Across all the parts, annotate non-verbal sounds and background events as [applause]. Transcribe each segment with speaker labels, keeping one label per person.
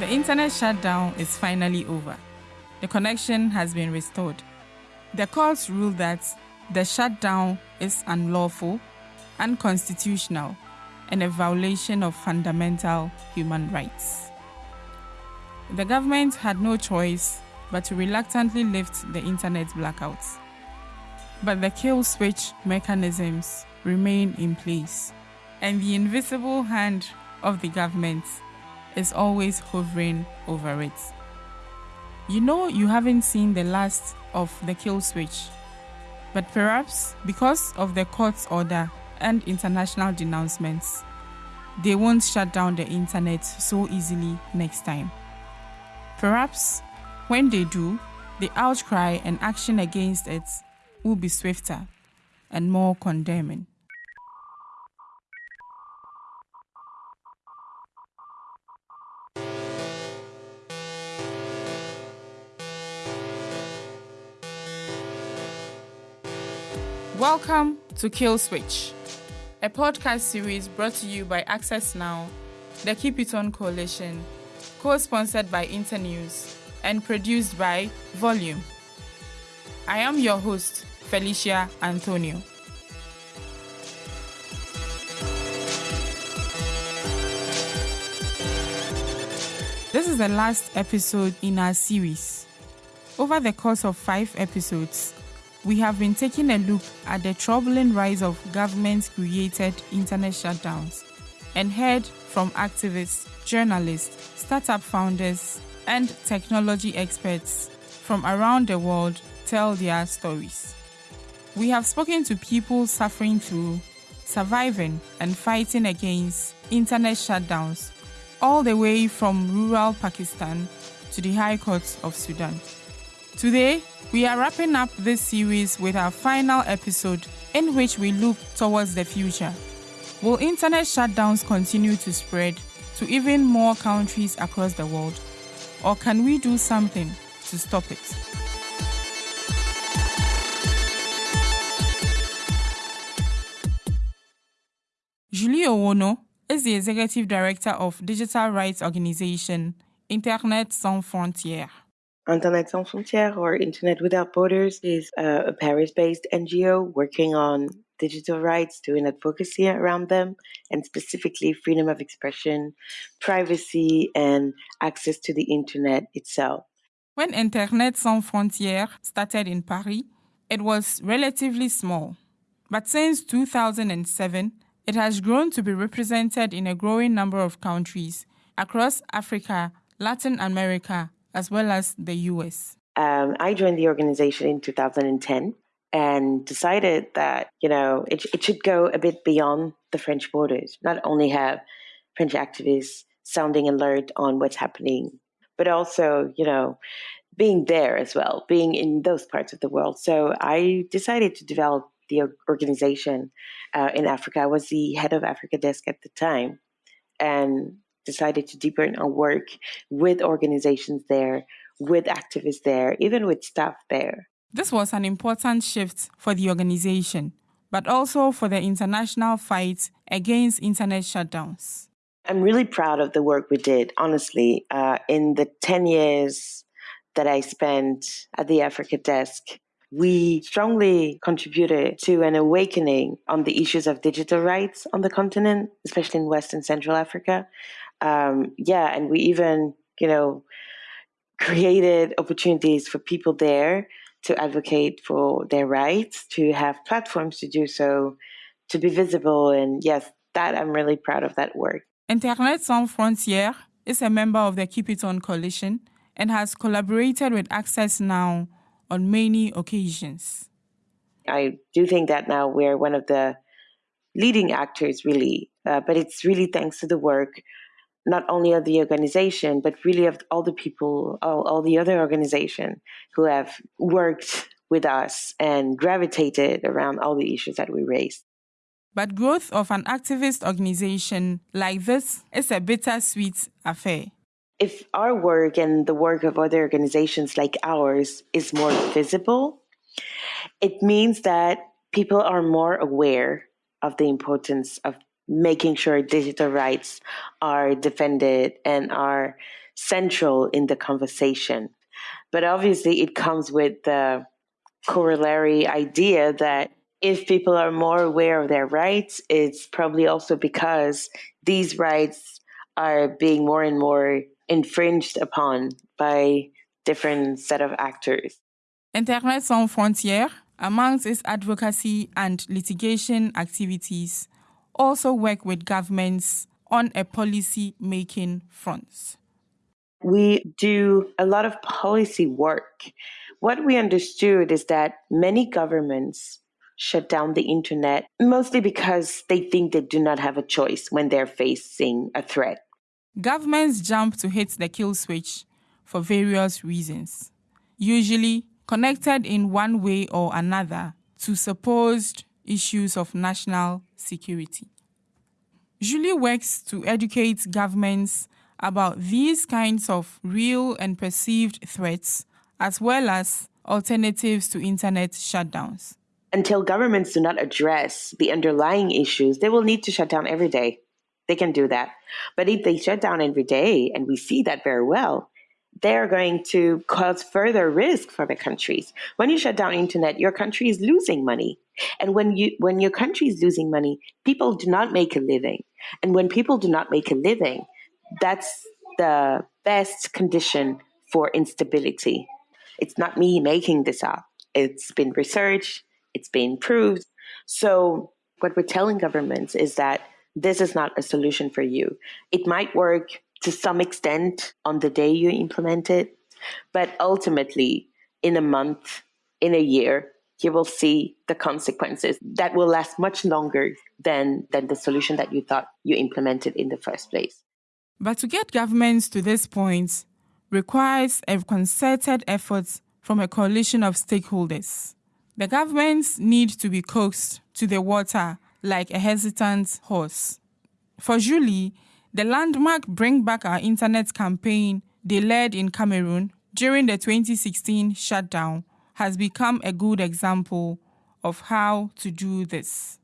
Speaker 1: The internet shutdown is finally over. The connection has been restored. The courts ruled that the shutdown is unlawful, unconstitutional, and a violation of fundamental human rights. The government had no choice but to reluctantly lift the internet blackouts. But the kill switch mechanisms remain in place, and the invisible hand of the government is always hovering over it. You know you haven't seen the last of the kill switch, but perhaps because of the court's order and international denouncements, they won't shut down the internet so easily next time. Perhaps when they do, the outcry and action against it will be swifter and more condemning. Welcome to Kill Switch, a podcast series brought to you by Access Now, the Keep It On Coalition, co sponsored by Internews, and produced by Volume. I am your host, Felicia Anthonio. This is the last episode in our series. Over the course of five episodes, we have been taking a look at the troubling rise of government created internet shutdowns and heard from activists, journalists, startup founders, and technology experts from around the world tell their stories. We have spoken to people suffering through, surviving, and fighting against internet shutdowns, all the way from rural Pakistan to the high courts of Sudan. Today, we are wrapping up this series with our final episode in which we look towards the future. Will internet shutdowns continue to spread to even more countries across the world? Or can we do something to stop it? Julie Owono is the executive director of digital rights organization Internet Sans Frontières.
Speaker 2: Internet Sans Frontières or Internet Without Borders is a Paris based NGO working on digital rights, doing advocacy around them, and specifically freedom of expression, privacy, and access to the internet itself.
Speaker 1: When Internet Sans Frontières started in Paris, it was relatively small. But since 2007, it has grown to be represented in a growing number of countries across Africa, Latin America, as well as the US.
Speaker 2: Um, I joined the organization in 2010 and decided that, you know, it, it should go a bit beyond the French borders, not only have French activists sounding alert on what's happening, but also, you know, being there as well, being in those parts of the world. So I decided to develop the organization uh, in Africa. I was the head of Africa desk at the time and decided to deepen our work with organizations there, with activists there, even with staff there.
Speaker 1: This was an important shift for the organization, but also for the international fight against internet shutdowns.
Speaker 2: I'm really proud of the work we did, honestly. Uh, in the 10 years that I spent at the Africa desk, we strongly contributed to an awakening on the issues of digital rights on the continent, especially in West and Central Africa. Um, yeah, and we even, you know, created opportunities for people there to advocate for their rights, to have platforms to do so, to be visible. And yes, that I'm really proud of that work.
Speaker 1: Internet Sans Frontières is a member of the Keep It On coalition and has collaborated with Access Now on many occasions.
Speaker 2: I do think that now we're one of the leading actors, really, uh, but it's really thanks to the work not only of the organization, but really of all the people, all, all the other organization who have worked with us and gravitated around all the issues that we raised.
Speaker 1: But growth of an activist organization like this is a bittersweet affair.
Speaker 2: If our work and the work of other organizations like ours is more visible, it means that people are more aware of the importance of making sure digital rights are defended and are central in the conversation. But obviously, it comes with the corollary idea that if people are more aware of their rights, it's probably also because these rights are being more and more infringed upon by different set of actors.
Speaker 1: Internet Sans Frontières, amongst its advocacy and litigation activities, also work with governments on a policy making front.
Speaker 2: We do a lot of policy work. What we understood is that many governments shut down the internet mostly because they think they do not have a choice when they're facing a threat.
Speaker 1: Governments jump to hit the kill switch for various reasons, usually connected in one way or another to supposed issues of national security. Julie works to educate governments about these kinds of real and perceived threats, as well as alternatives to internet shutdowns.
Speaker 2: Until governments do not address the underlying issues, they will need to shut down every day. They can do that. But if they shut down every day, and we see that very well, they're going to cause further risk for the countries. When you shut down internet, your country is losing money. And when you when your country is losing money, people do not make a living. And when people do not make a living, that's the best condition for instability. It's not me making this up. It's been researched, it's been proved. So what we're telling governments is that this is not a solution for you. It might work to some extent on the day you implement it, but ultimately, in a month, in a year, you will see the consequences that will last much longer than, than the solution that you thought you implemented in the first place.
Speaker 1: But to get governments to this point requires a concerted effort from a coalition of stakeholders. The governments need to be coaxed to the water like a hesitant horse. For Julie, the landmark Bring Back Our Internet campaign they led in Cameroon during the 2016 shutdown has become a good example of how to do this.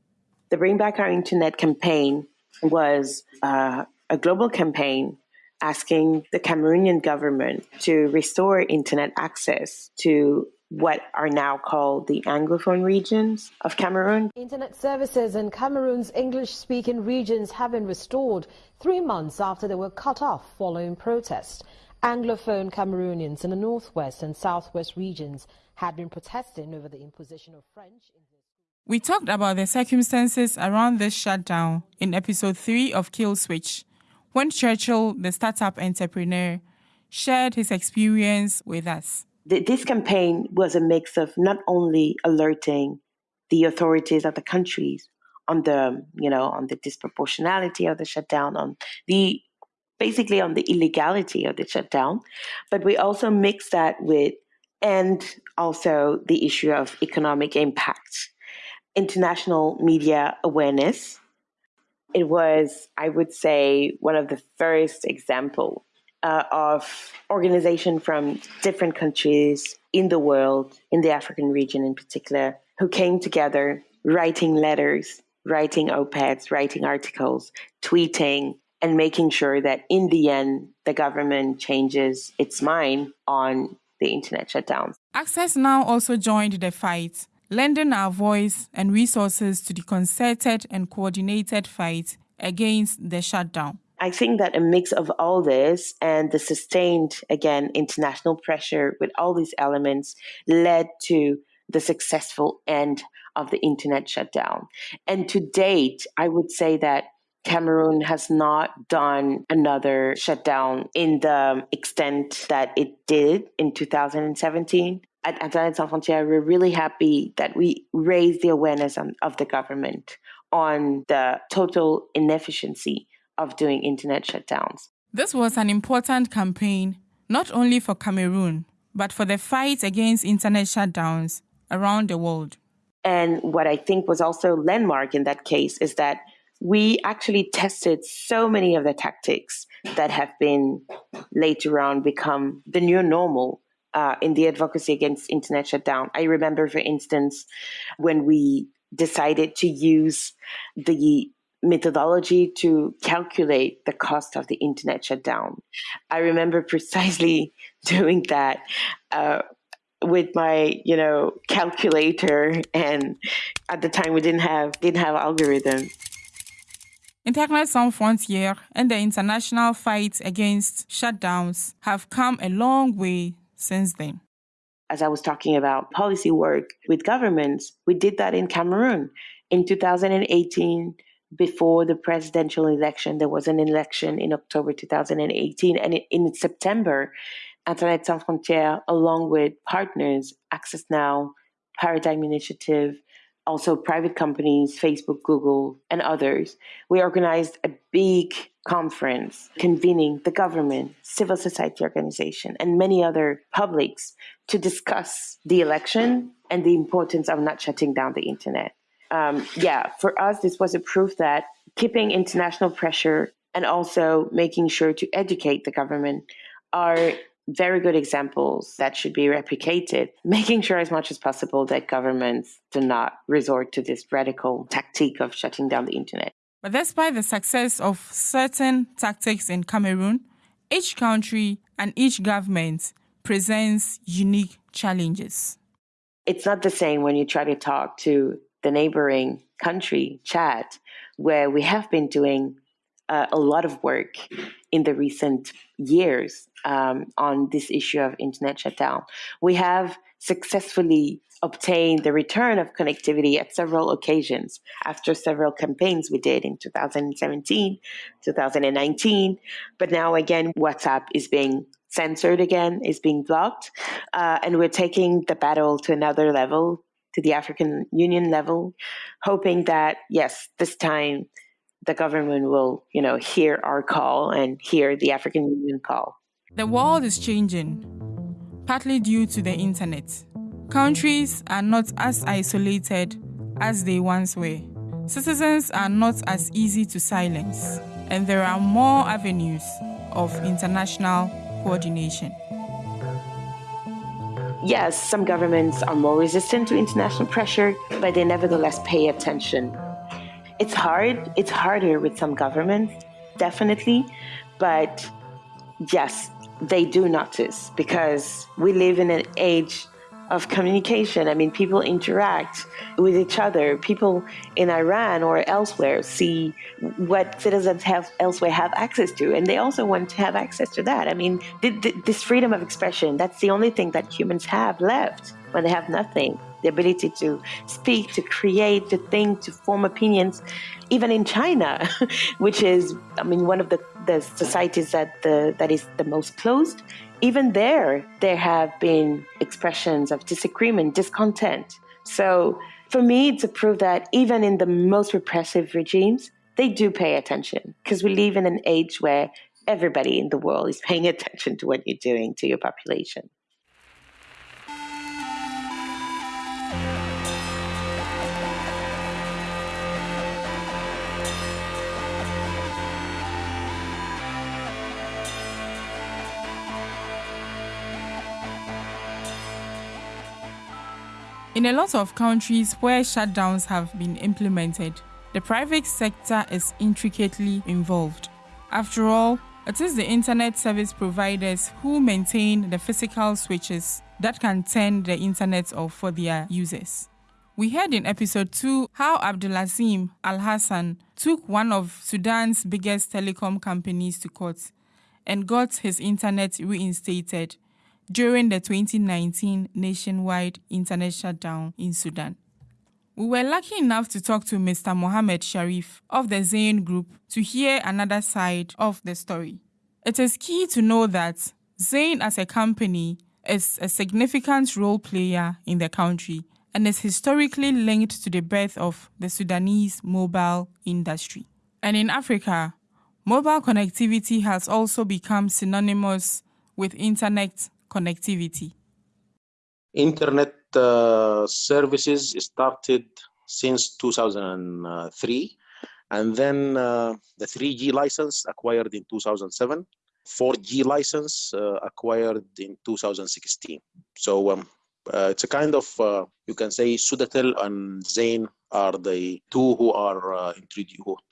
Speaker 2: The Bring Back Our Internet campaign was uh, a global campaign asking the Cameroonian government to restore internet access to what are now called the Anglophone regions of Cameroon.
Speaker 3: Internet services in Cameroon's English speaking regions have been restored three months after they were cut off following protests. Anglophone Cameroonians in the northwest and southwest regions had been protesting over the imposition of French.
Speaker 1: We talked about the circumstances around this shutdown in episode 3 of Kill Switch, when Churchill, the startup entrepreneur, shared his experience with us
Speaker 2: this campaign was a mix of not only alerting the authorities of the countries on the you know on the disproportionality of the shutdown on the basically on the illegality of the shutdown but we also mixed that with and also the issue of economic impact. International media awareness it was i would say one of the first example uh, of organization from different countries in the world, in the African region in particular, who came together writing letters, writing op-eds, writing articles, tweeting, and making sure that in the end, the government changes its mind on the internet shutdowns.
Speaker 1: Access Now also joined the fight, lending our voice and resources to the concerted and coordinated fight against the shutdown.
Speaker 2: I think that a mix of all this and the sustained, again, international pressure with all these elements led to the successful end of the internet shutdown. And to date, I would say that Cameroon has not done another shutdown in the extent that it did in 2017. At Internet Sans Frontières, we're really happy that we raised the awareness of the government on the total inefficiency of doing internet shutdowns.
Speaker 1: This was an important campaign, not only for Cameroon, but for the fight against internet shutdowns around the world.
Speaker 2: And what I think was also landmark in that case is that we actually tested so many of the tactics that have been later on become the new normal uh, in the advocacy against internet shutdown. I remember, for instance, when we decided to use the methodology to calculate the cost of the internet shutdown. I remember [laughs] precisely doing that uh, with my, you know, calculator, and at the time we didn't have didn't have algorithm.
Speaker 1: Internet Sans Frontières and the international fight against shutdowns have come a long way since then.
Speaker 2: As I was talking about policy work with governments, we did that in Cameroon. In 2018, before the presidential election, there was an election in October 2018. And in September, Internet Sans Frontières, along with partners, Access Now, Paradigm Initiative, also private companies, Facebook, Google, and others, we organized a big conference convening the government, civil society organization, and many other publics to discuss the election and the importance of not shutting down the internet. Um, yeah, for us, this was a proof that keeping international pressure and also making sure to educate the government are very good examples that should be replicated, [laughs] making sure as much as possible that governments do not resort to this radical tactic of shutting down the internet.
Speaker 1: But despite the success of certain tactics in Cameroon, each country and each government presents unique challenges.
Speaker 2: It's not the same when you try to talk to the neighboring country, Chad, where we have been doing uh, a lot of work in the recent years um, on this issue of internet shutdown. We have successfully obtained the return of connectivity at several occasions after several campaigns we did in 2017, 2019. But now again, WhatsApp is being censored again, is being blocked. Uh, and we're taking the battle to another level, to the African Union level, hoping that, yes, this time the government will, you know, hear our call and hear the African Union call.
Speaker 1: The world is changing, partly due to the internet. Countries are not as isolated as they once were. Citizens are not as easy to silence, and there are more avenues of international coordination.
Speaker 2: Yes, some governments are more resistant to international pressure, but they nevertheless pay attention it's hard. It's harder with some governments, definitely. But yes, they do notice because we live in an age of communication. I mean, people interact with each other. People in Iran or elsewhere see what citizens have elsewhere have access to, and they also want to have access to that. I mean, th- th- this freedom of expression, that's the only thing that humans have left when they have nothing the ability to speak, to create, to think, to form opinions, even in China, [laughs] which is, I mean, one of the, the societies that the, that is the most closed. Even there, there have been expressions of disagreement, discontent. So for me, it's a proof that even in the most repressive regimes, they do pay attention because we live in an age where everybody in the world is paying [laughs] attention to what you're doing to your population.
Speaker 1: In a lot of countries where shutdowns have been implemented, the private sector is intricately involved. After all, it is the internet service providers who maintain the physical switches that can turn the internet off for their users. We heard in episode 2 how Abdulazim Al Hassan took one of Sudan's biggest telecom companies to court and got his internet reinstated during the 2019 nationwide internet shutdown in Sudan. We were lucky enough to talk to Mr. Mohammed Sharif of the Zain Group to hear another side of the story. It is key to know that Zain as a company is a significant role player in the country and is historically linked to the birth of the Sudanese mobile industry. And in Africa, mobile connectivity has also become synonymous with internet connectivity?
Speaker 4: Internet uh, services started since 2003, and then uh, the 3G license acquired in 2007, 4G license uh, acquired in 2016. So um, uh, it's a kind of, uh, you can say, Sudatel and Zain are the two who are uh,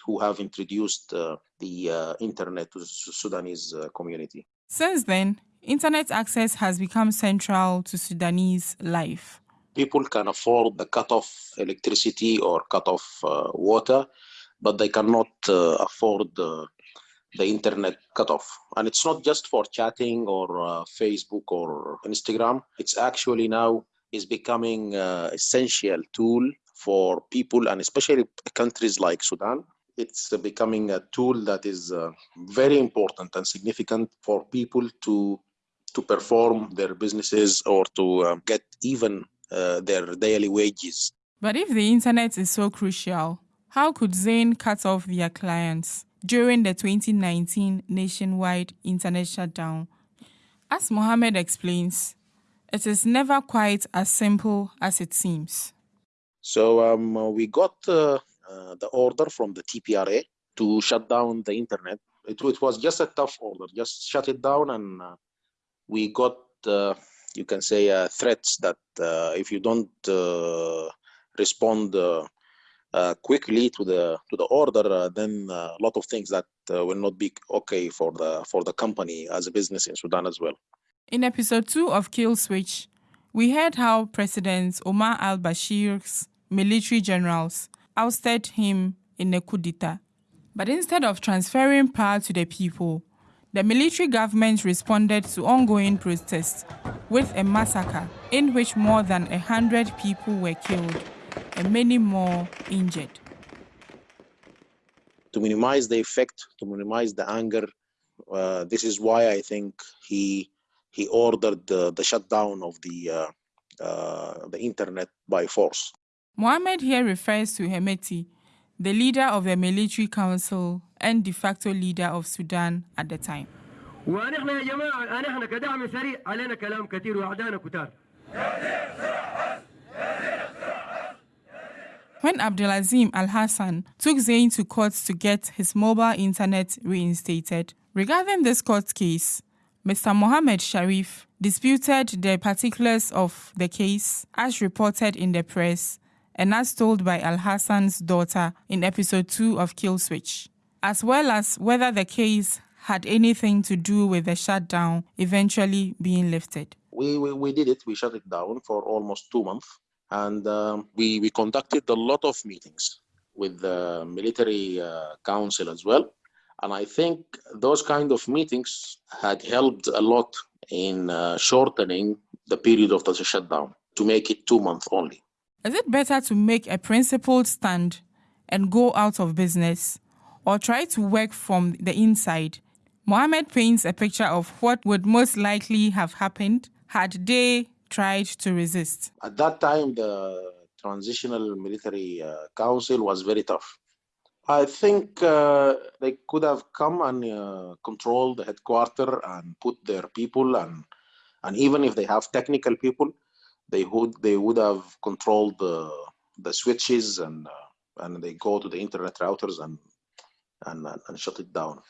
Speaker 4: who have introduced uh, the uh, internet to Sudanese uh, community.
Speaker 1: Since then, internet access has become central to Sudanese life.
Speaker 4: People can afford the cut off electricity or cut off uh, water, but they cannot uh, afford the internet cutoff. And it's not just for chatting or Facebook or Instagram. It's actually now is becoming uh, essential tool for people and especially countries like Sudan. It's becoming a tool that is uh, very important and significant for people to to perform their businesses or to uh, get even uh, their daily wages.
Speaker 1: But if the internet is so crucial, how could Zain cut off their clients during the 2019 nationwide internet shutdown? As Mohammed explains, it is never quite as simple as it seems.
Speaker 4: So um, we got uh, Uh, the order from the TPRA to shut down the internet. It, it, was just a tough order, just shut it down, and uh, we got, uh, you can say, uh, threats that uh, if you don't uh, respond quickly to the to the order, then a lot of things that will not be okay for the for the company as a business in Sudan as well.
Speaker 1: In episode 2 of Kill Switch, we heard how President Omar al Bashir's military generals ousted him in a coup d'etat. But instead of transferring power to the people, the military government responded to ongoing protests with a massacre in which more than a hundred people were killed and many more injured.
Speaker 4: To minimize the effect, to minimize the anger, uh, this is why I think he he ordered the, the shutdown of the uh, uh, the internet by force.
Speaker 1: Mohammed here refers to Hemeti, the leader of the military council and de facto leader of Sudan at the time. When Abdelazim Al Hassan took Zain to court to get his mobile internet reinstated, regarding this court case, Mr. Mohammed Sharif disputed the particulars of the case as reported in the press and as told by Al Hassan's daughter in episode 2 of Kill Switch, as well as whether the case had anything to do with the shutdown eventually being lifted.
Speaker 4: We, we, we did it, we shut it down for almost two months, and um, we, we conducted a lot of meetings with the military uh, council as well and I think those kind of meetings had helped a lot in uh, shortening the period of the shutdown to make it two months only.
Speaker 1: Is it better to make a principled stand and go out of business or try to work from the inside? Mohammed paints a picture of what would most likely have happened had they tried to resist.
Speaker 4: At that time, the Transitional Military uh, Council was very tough I think uh, they could have come and uh, control the headquarters and put their people and and even if they have technical people, they would they would have controlled the the switches and uh, and they go to the internet routers and and and shut it down.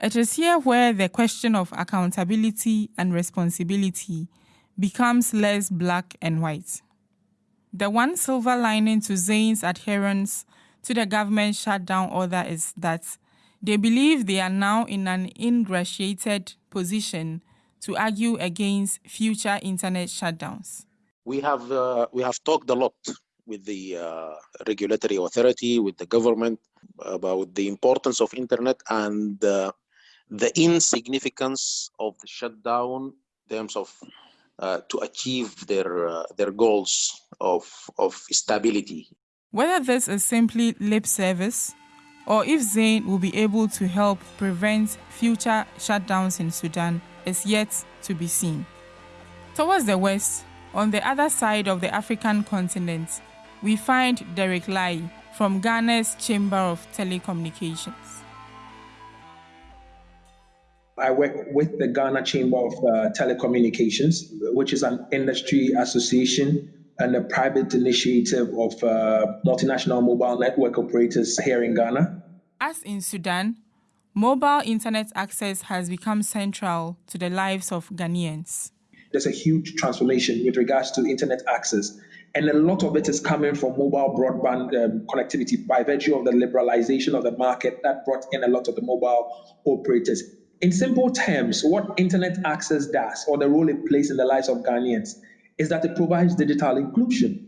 Speaker 1: It is here where the question of accountability and responsibility becomes less black and white. The one silver lining to Zain's adherence to the government shutdown order is that they believe they are now in an ingratiated position to argue against future internet shutdowns.
Speaker 4: We have uh, we have talked a lot with the uh, regulatory authority, with the government about the importance of internet and uh, the insignificance of the shutdown in terms of uh, to achieve their uh, their goals of of stability
Speaker 1: whether this is simply lip service or if Zain will be able to help prevent future shutdowns in Sudan is yet to be seen. Towards the west, on the other side of the African continent, we find Derek Lai from Ghana's Chamber of Telecommunications.
Speaker 5: I work with the Ghana Chamber of uh, Telecommunications, which is an industry association and a private initiative of uh, multinational mobile network operators here in Ghana.
Speaker 1: As in Sudan, mobile internet access has become central to the lives of Ghanaians.
Speaker 5: There's a huge transformation with regards to internet access. and a lot of it is coming from mobile broadband um, connectivity by virtue of the liberalization of the market that brought in a lot of the mobile operators. In simple terms, what internet access does, or the role it plays in the lives of Ghanaians, is that it provides digital inclusion.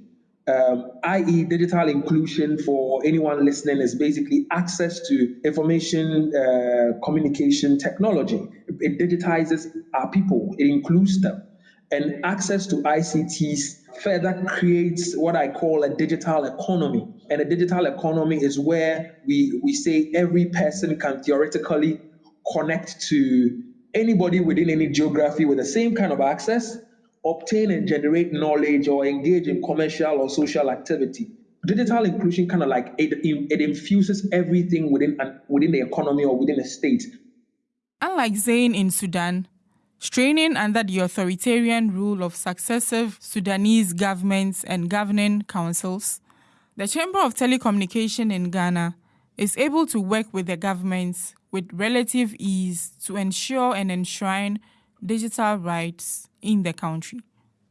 Speaker 5: Um, i.e., digital inclusion for anyone listening is basically access to information uh, communication technology. It digitizes our people, it includes them. And access to ICTs further creates what I call a digital economy. And a digital economy is where we, we say every person can theoretically connect to anybody within any geography with the same kind of access, obtain and generate knowledge or engage in commercial or social activity. Digital inclusion kind of like it, it infuses everything within within the economy or within a state.
Speaker 1: Unlike Zain in Sudan, straining under the authoritarian rule of successive Sudanese governments and governing councils, the Chamber of Telecommunication in Ghana is able to work with the governments with relative ease to ensure and enshrine digital rights in the country.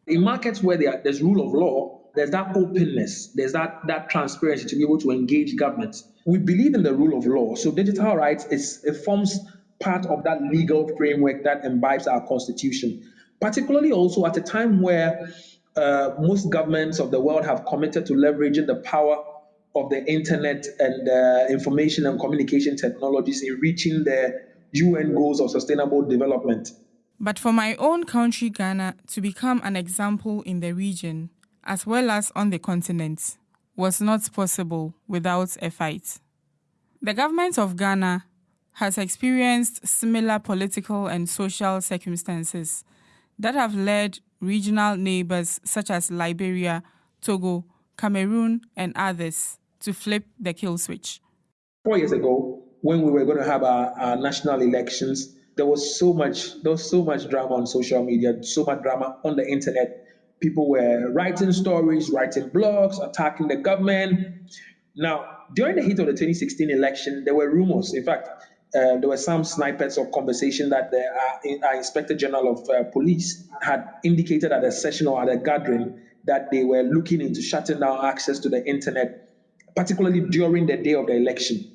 Speaker 5: In markets where there's rule of law, there's that openness, there's that, that transparency to be able to engage governments. We believe in the rule of law, so digital rights is it forms part of that legal framework that imbibes our constitution, particularly also at a time where uh, most governments of the world have committed to leveraging the power of the internet and uh, information and communication technologies in reaching the UN goals of sustainable development.
Speaker 1: But for my own country, Ghana, to become an example in the region, as well as on the continent, was not possible without a fight. The government of Ghana has experienced similar political and social circumstances that have led regional neighbors such as Liberia, Togo, Cameroon, and others to flip the kill switch.
Speaker 5: Four years ago, when we were going to have our, our national elections, there was so much there was so much drama on social media, so much drama on the internet. People were writing stories, writing blogs, attacking the government. Now, during the heat of the 2016 election, there were rumors. In fact, uh, there were some snippets of conversation that the uh, uh, Inspector General of uh, Police had indicated at a session or at a gathering that they were looking into shutting down access to the internet, particularly during the day of the election.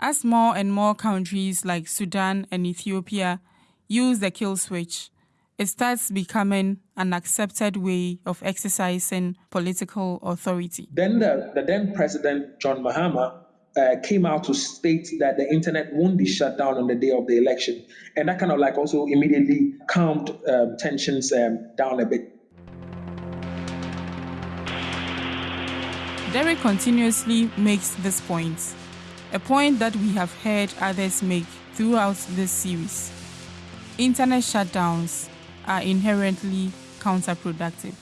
Speaker 1: As more and more countries like Sudan and Ethiopia use the kill switch, it starts becoming an accepted way of exercising political authority.
Speaker 5: Then the, the then president, John Mahama, uh, came out to state that the internet won't be shut down on the day of the election. And that kind of like also immediately calmed um, tensions um, down a bit.
Speaker 1: Derek continuously makes this point, a point that we have heard others make throughout this series. Internet shutdowns are inherently counterproductive.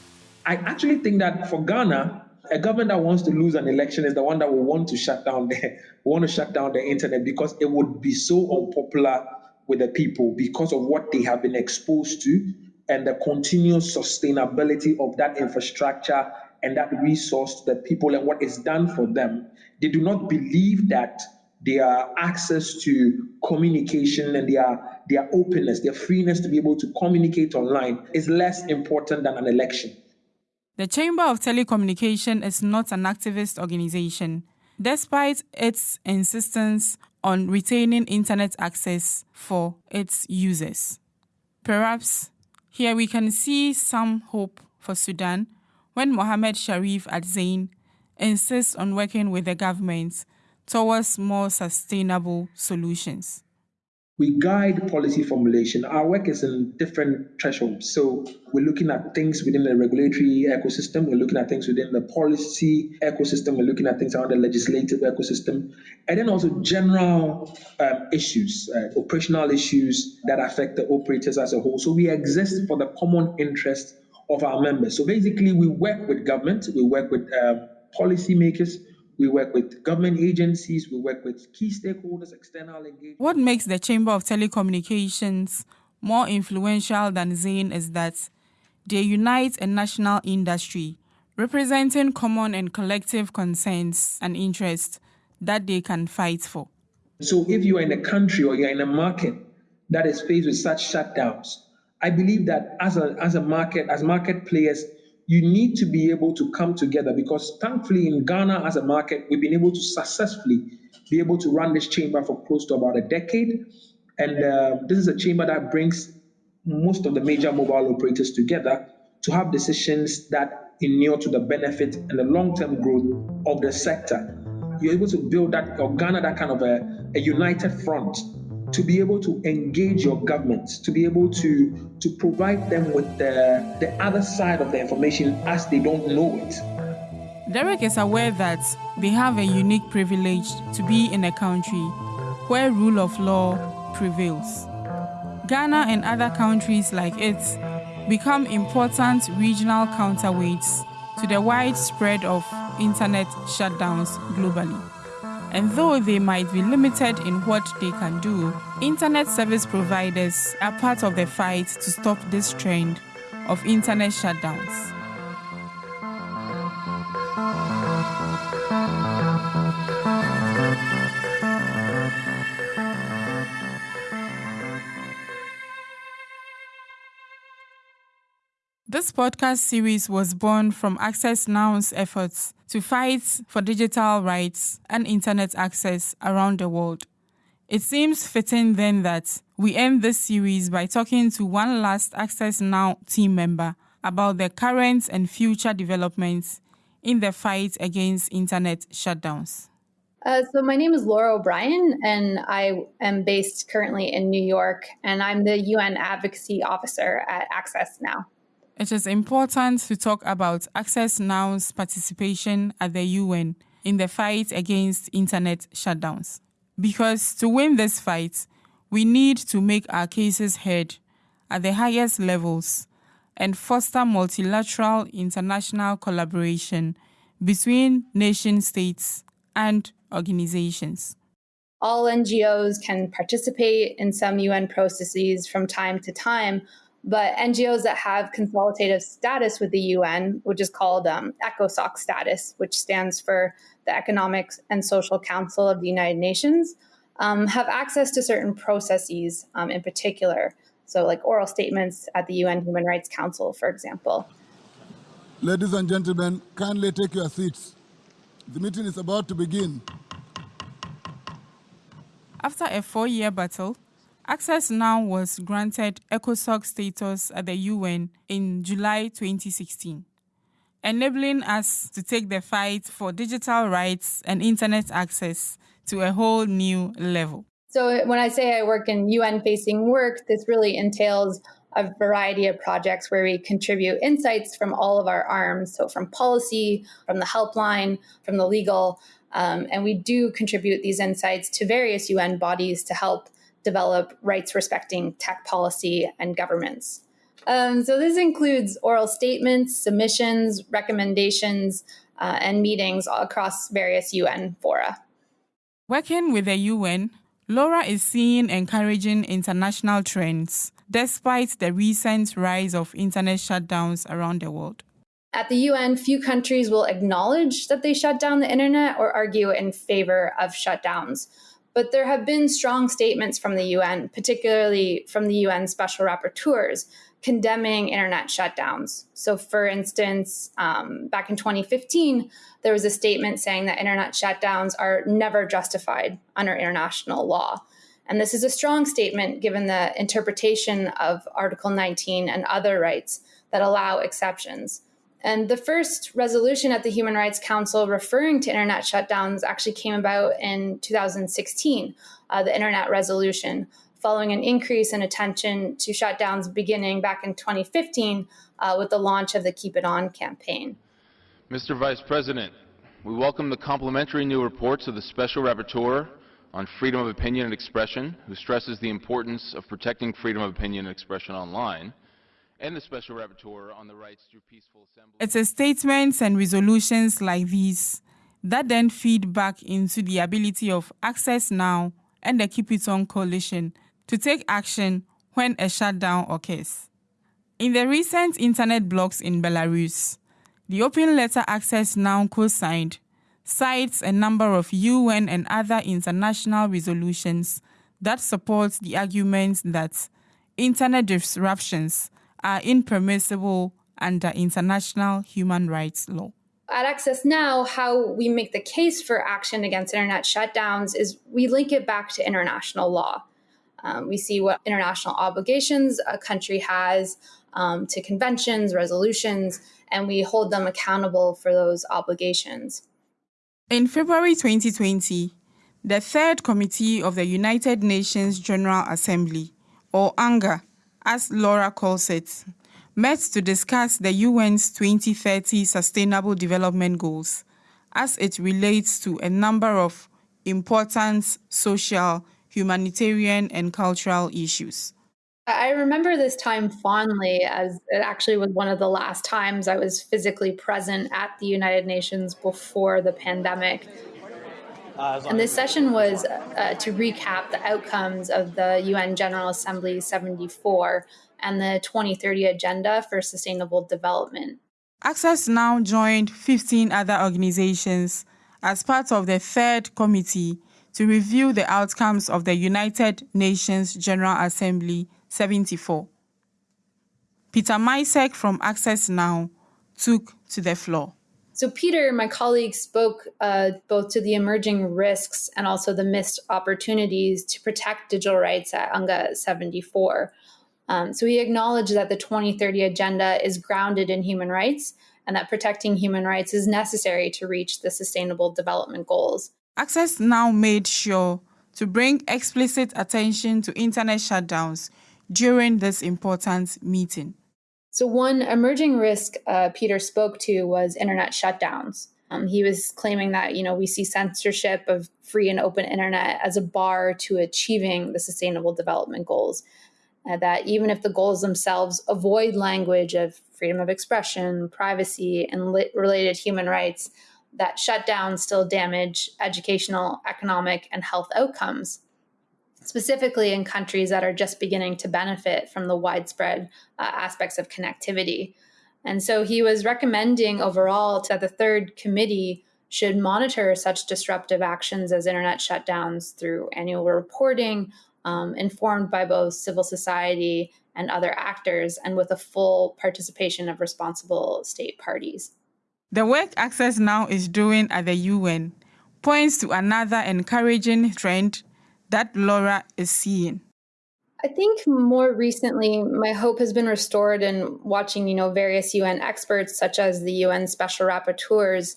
Speaker 5: I actually think that for Ghana, a government that wants to lose an election is the one that will want to shut down the [laughs] want to shut down the internet because it would be so unpopular with the people because of what they have been exposed to and the continuous sustainability of that infrastructure and that resource to the people and what is done for them. They do not believe that their access to communication and their their openness, their freeness to be able to communicate online is less important than an election.
Speaker 1: The Chamber of Telecommunication is not an activist organization, despite its insistence on retaining internet access for its users. Perhaps here we can see some hope for Sudan when Mohamed Sharif at Zain insists on working with the government towards more sustainable solutions
Speaker 5: we guide policy formulation. Our work is in different thresholds. So we're looking at things within the regulatory ecosystem, we're looking at things within the policy ecosystem, we're looking at things around the legislative ecosystem, and then also general um, issues, uh, operational issues that affect the operators as a whole. So we exist for the common interest of our members. So basically, we work with government, we work with um, policymakers, we work with government agencies, we work with key stakeholders, external engagement.
Speaker 1: What makes the Chamber of Telecommunications more influential than Zain is that they unite a national industry representing common and collective concerns and interests that they can fight for.
Speaker 5: So if you are in a country or you're in a market that is faced with such shutdowns, I believe that as a, as a market, as market players, you need to be able to come together because thankfully in Ghana as a market, we've been able to successfully be able to run this chamber for close to about a decade. And uh, this is a chamber that brings most of the major mobile operators together to have decisions that inure to the benefit and the long-term growth of the sector. You're able to build that or garner that kind of a, a united front to be able to engage your government, to be able to to provide them with the, the other side of the information as they don't know it.
Speaker 1: Derek is aware that they have a unique privilege to be in a country where rule of law prevails. Ghana and other countries like it become important regional counterweights to the widespread of internet shutdowns globally. And though they might be limited in what they can do, internet service providers are part of the fight to stop this trend of internet shutdowns. This podcast series was born from Access Now's efforts to fight for digital rights and internet access around the world. It seems fitting then that we end this series by talking to one last Access Now team member about the current and future developments in the fight against internet shutdowns.
Speaker 6: Uh, so my name is Laura O'Brien, and I am based currently in New York, and I'm the UN Advocacy Officer at Access Now.
Speaker 1: It is important to talk about Access Now's participation at the UN in the fight against internet shutdowns. Because to win this fight, we need to make our cases heard at the highest levels and foster multilateral international collaboration between nation states and organizations.
Speaker 6: All NGOs can participate in some UN processes from time to time, but NGOs that have consultative status with the UN, which is called um, ECOSOC status, which stands for the Economic and Social Council of the United Nations, um, have access to certain processes um, in particular. So, like oral statements at the UN Human Rights Council, for example.
Speaker 7: Ladies and gentlemen, kindly take your seats. The meeting is about to begin.
Speaker 1: After a four year battle, Access Now was granted ECOSOC status at the UN in July 2016, enabling us to take the fight for digital rights and internet access to a whole new level.
Speaker 6: So, when I say I work in UN facing work, this really entails a variety of projects where we contribute insights from all of our arms. So, from policy, from the helpline, from the legal. Um, and we do contribute these insights to various UN bodies to help develop rights respecting tech policy and governments. Um, so this includes oral statements, submissions, recommendations, uh, and meetings across various UN fora.
Speaker 1: Working with the UN, Laura is seeing encouraging international trends despite the recent rise of internet shutdowns around the world.
Speaker 6: At the UN, few countries will acknowledge that they shut down the internet or argue in favor of shutdowns. But there have been strong statements from the UN, particularly from the UN special rapporteurs, condemning internet shutdowns. So, for instance, um, back in 2015, there was a statement saying that internet shutdowns are never justified under international law. And this is a strong statement given the interpretation of Article 19 and other rights that allow exceptions. And the first resolution at the Human Rights Council referring to internet shutdowns actually came about in 2016, uh, the Internet Resolution, following an increase in attention to shutdowns beginning back in 2015 uh, with the launch of the Keep It On campaign.
Speaker 8: Mr. Vice President, we welcome the complementary new reports of the Special Rapporteur on freedom of opinion and expression, who stresses the importance of protecting freedom of opinion and expression online and the Special Rapporteur on the rights to peaceful assembly.
Speaker 1: It's statements and resolutions like these that then feed back into the ability of Access Now and the Keep It On coalition to take action when a shutdown occurs. In the recent internet blocks in Belarus, the open letter Access Now co-signed cites a number of UN and other international resolutions that support the argument that internet disruptions are impermissible under international human rights law.
Speaker 6: At Access Now, how we make the case for action against internet shutdowns is we link it back to international law. Um, we see what international obligations a country has um, to conventions, resolutions, and we hold them accountable for those obligations.
Speaker 1: In February 2020, the Third Committee of the United Nations General Assembly, or UNGA, as Laura calls it, met to discuss the UN's 2030 Sustainable Development Goals as it relates to a number of important social, humanitarian, and cultural issues.
Speaker 6: I remember this time fondly as it actually was one of the last times I was physically present at the United Nations before the pandemic. And this session was uh, to recap the outcomes of the UN General Assembly 74 and the 2030 Agenda for Sustainable Development.
Speaker 1: Access Now joined 15 other organizations as part of the third committee to review the outcomes of the United Nations General Assembly 74. Peter Micek from Access Now took to the floor.
Speaker 6: So, Peter, my colleague, spoke uh, both to the emerging risks and also the missed opportunities to protect digital rights at UNGA 74. Um, so, he acknowledged that the 2030 agenda is grounded in human rights and that protecting human rights is necessary to reach the Sustainable Development Goals.
Speaker 1: Access Now made sure to bring explicit attention to internet shutdowns during this important meeting?
Speaker 6: So, one emerging risk uh, Peter spoke to was internet shutdowns. Um, he was claiming that you know we see censorship of free and open internet as a bar to achieving the Sustainable Development Goals. Uh, that even if the goals themselves avoid language of freedom of expression, privacy, and related human rights, that shutdowns still damage educational, economic, and health outcomes specifically in countries that are just beginning to benefit from the widespread uh, aspects of connectivity. And so he was recommending overall that the third committee should monitor such disruptive actions as internet shutdowns through annual reporting, um, informed by both civil society and other actors, and with a full participation of responsible state parties.
Speaker 1: The work Access Now is doing at the UN points to another encouraging trend that Laura is seeing?
Speaker 6: I think more recently, my hope has been restored in watching, you know, various UN experts, such as the UN special rapporteurs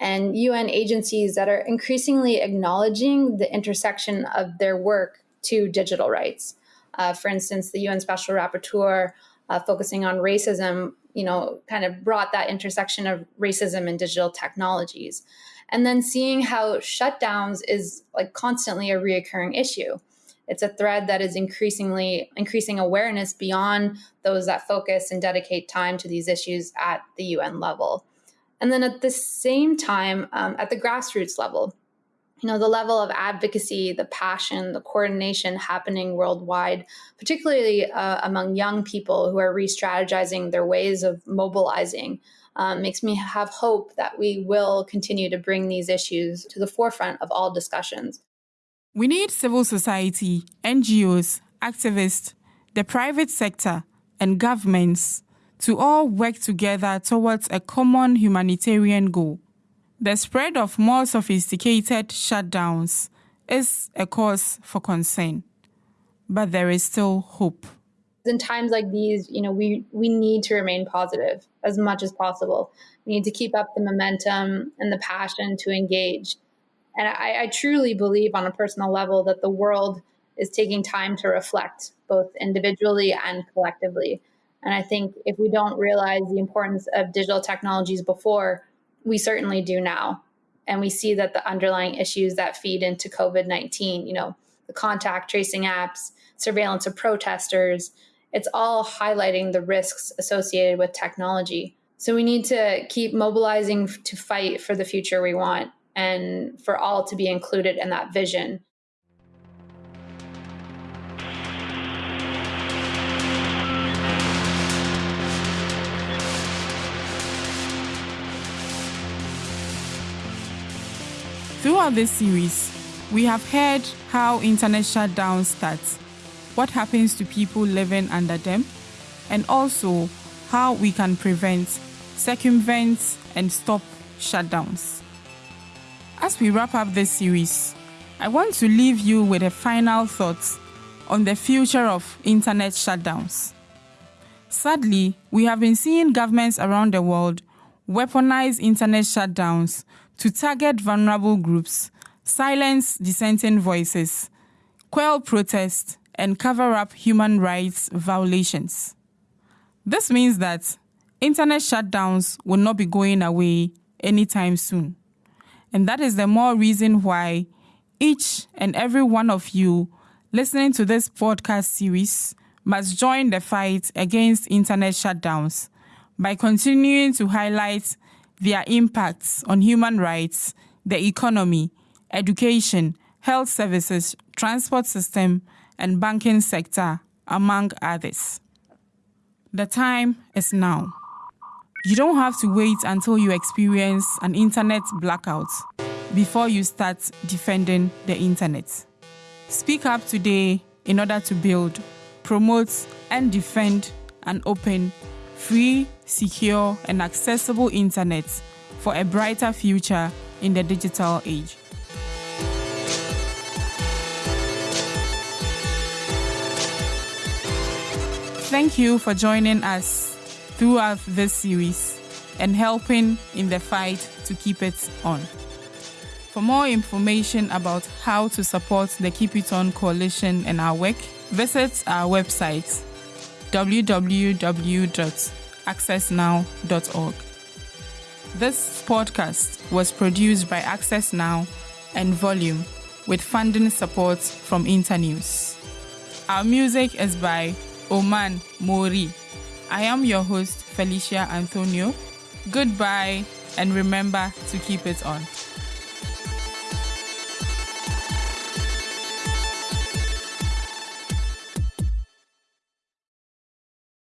Speaker 6: and UN agencies that are increasingly acknowledging the intersection of their work to digital rights. Uh, for instance, the UN special rapporteur uh, focusing on racism, you know, kind of brought that intersection of racism and digital technologies and then seeing how shutdowns is like constantly a reoccurring issue. It's a thread that is increasingly increasing awareness beyond those that focus and dedicate time to these issues at the un level. And then at the same time um, at the grassroots level you know the level of advocacy the passion the coordination happening worldwide particularly uh, among young people who are re-strategizing their ways of mobilizing um, makes me have hope that we will continue to bring these issues to the forefront of all discussions.
Speaker 1: We need civil society, NGOs, activists, the private sector, and governments to all work together towards a common humanitarian goal. The spread of more sophisticated shutdowns is a cause for concern, but there is still hope
Speaker 6: in times like these, you know, we we need to remain positive as much as possible. We need to keep up the momentum and the passion to engage. And I, I truly believe on a personal level that the world is taking time to reflect, both individually and collectively. And I think if we don't realize the importance of digital technologies before, we certainly do now. And we see that the underlying issues that feed into COVID 19, you know, the contact tracing apps, surveillance of protesters, it's all highlighting the risks associated with technology. So we need to keep mobilizing to fight for the future we want and for all to be included in that vision.
Speaker 1: Throughout this series, we have heard how internet shutdown starts what happens to people living under them, and also how we can prevent, circumvent, and stop shutdowns. As we wrap up this series, I want to leave you with a final thought on the future of internet shutdowns. Sadly, we have been seeing governments around the world weaponize internet shutdowns to target vulnerable groups, silence dissenting voices, quell protests, and cover up human rights violations. This means that internet shutdowns will not be going away anytime soon. And that is the more reason why each and every one of you listening to this podcast series must join the fight against internet shutdowns by continuing to highlight their impacts on human rights, the economy, education, health services, transport system, and banking sector, among others. The time is now. You don't have to wait until you experience an internet blackout before you start defending the internet. Speak up today in order to build, promote, and defend an open, free, secure, and accessible internet for a brighter future in the digital age. Thank you for joining us throughout this series and helping in the fight to keep it on. For more information about how to support the Keep It On Coalition and our work, visit our website www.accessnow.org. This podcast was produced by Access Now and Volume with funding support from Internews. Our music is by Oman Mori. I am your host, Felicia Anthonio. Goodbye, and remember to keep it on.